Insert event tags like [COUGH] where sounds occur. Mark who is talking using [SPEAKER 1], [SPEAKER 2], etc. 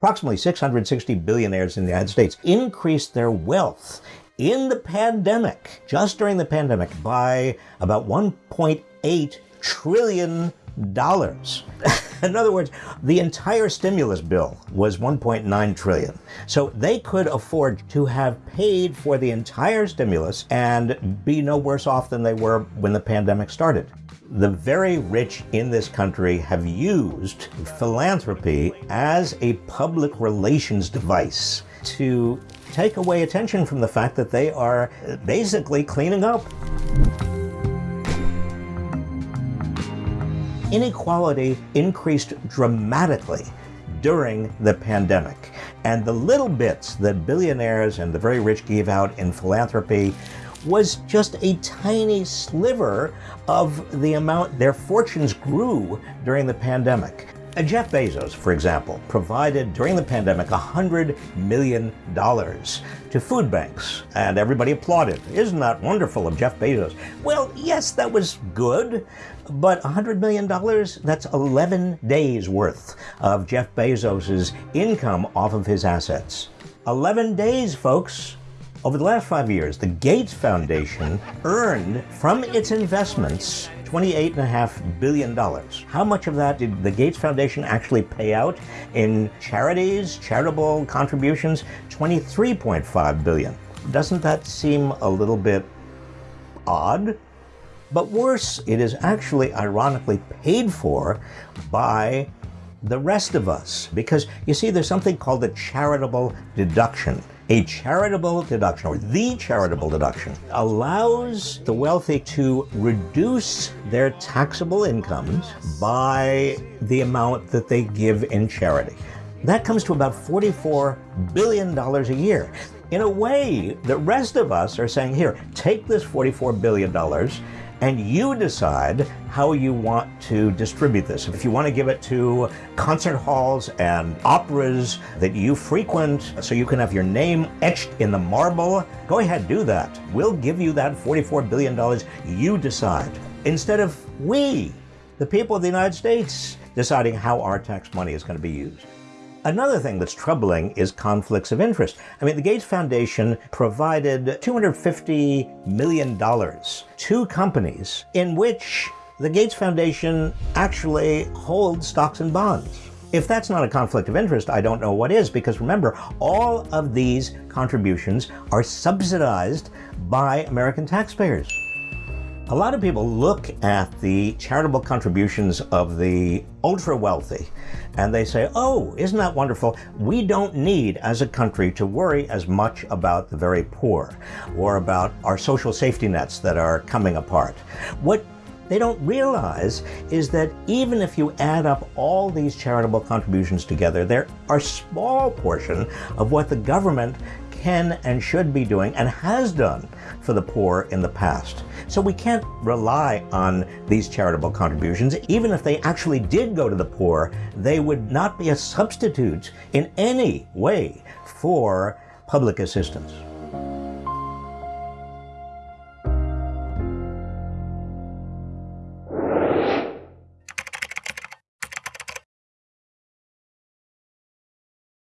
[SPEAKER 1] Approximately 660 billionaires in the United States increased their wealth in the pandemic, just during the pandemic, by about 1.8 trillion dollars. [LAUGHS] in other words, the entire stimulus bill was 1.9 trillion. So they could afford to have paid for the entire stimulus and be no worse off than they were when the pandemic started. The very rich in this country have used philanthropy as a public relations device to take away attention from the fact that they are basically cleaning up. Inequality increased dramatically during the pandemic. And the little bits that billionaires and the very rich gave out in philanthropy was just a tiny sliver of the amount their fortunes grew during the pandemic. Jeff Bezos, for example, provided during the pandemic $100 million to food banks, and everybody applauded. Isn't that wonderful of Jeff Bezos? Well, yes, that was good, but $100 million, that's 11 days worth of Jeff Bezos' income off of his assets. 11 days, folks. Over the last five years, the Gates Foundation earned from its investments $28.5 billion. How much of that did the Gates Foundation actually pay out in charities, charitable contributions? 23.5 billion. Doesn't that seem a little bit odd? But worse, it is actually ironically paid for by the rest of us. Because you see, there's something called the charitable deduction. A charitable deduction, or the charitable deduction, allows the wealthy to reduce their taxable incomes by the amount that they give in charity. That comes to about $44 billion a year. In a way, the rest of us are saying, here, take this $44 billion and you decide how you want to distribute this. If you want to give it to concert halls and operas that you frequent so you can have your name etched in the marble, go ahead, do that. We'll give you that $44 billion. You decide. Instead of we, the people of the United States, deciding how our tax money is going to be used. Another thing that's troubling is conflicts of interest. I mean, the Gates Foundation provided $250 million to companies in which the Gates Foundation actually holds stocks and bonds. If that's not a conflict of interest, I don't know what is, because remember, all of these contributions are subsidized by American taxpayers. A lot of people look at the charitable contributions of the ultra wealthy and they say, oh, isn't that wonderful? We don't need, as a country, to worry as much about the very poor or about our social safety nets that are coming apart. What they don't realize is that even if you add up all these charitable contributions together, there are a small portion of what the government can and should be doing and has done for the poor in the past. So we can't rely on these charitable contributions. Even if they actually did go to the poor, they would not be a substitute in any way for public assistance.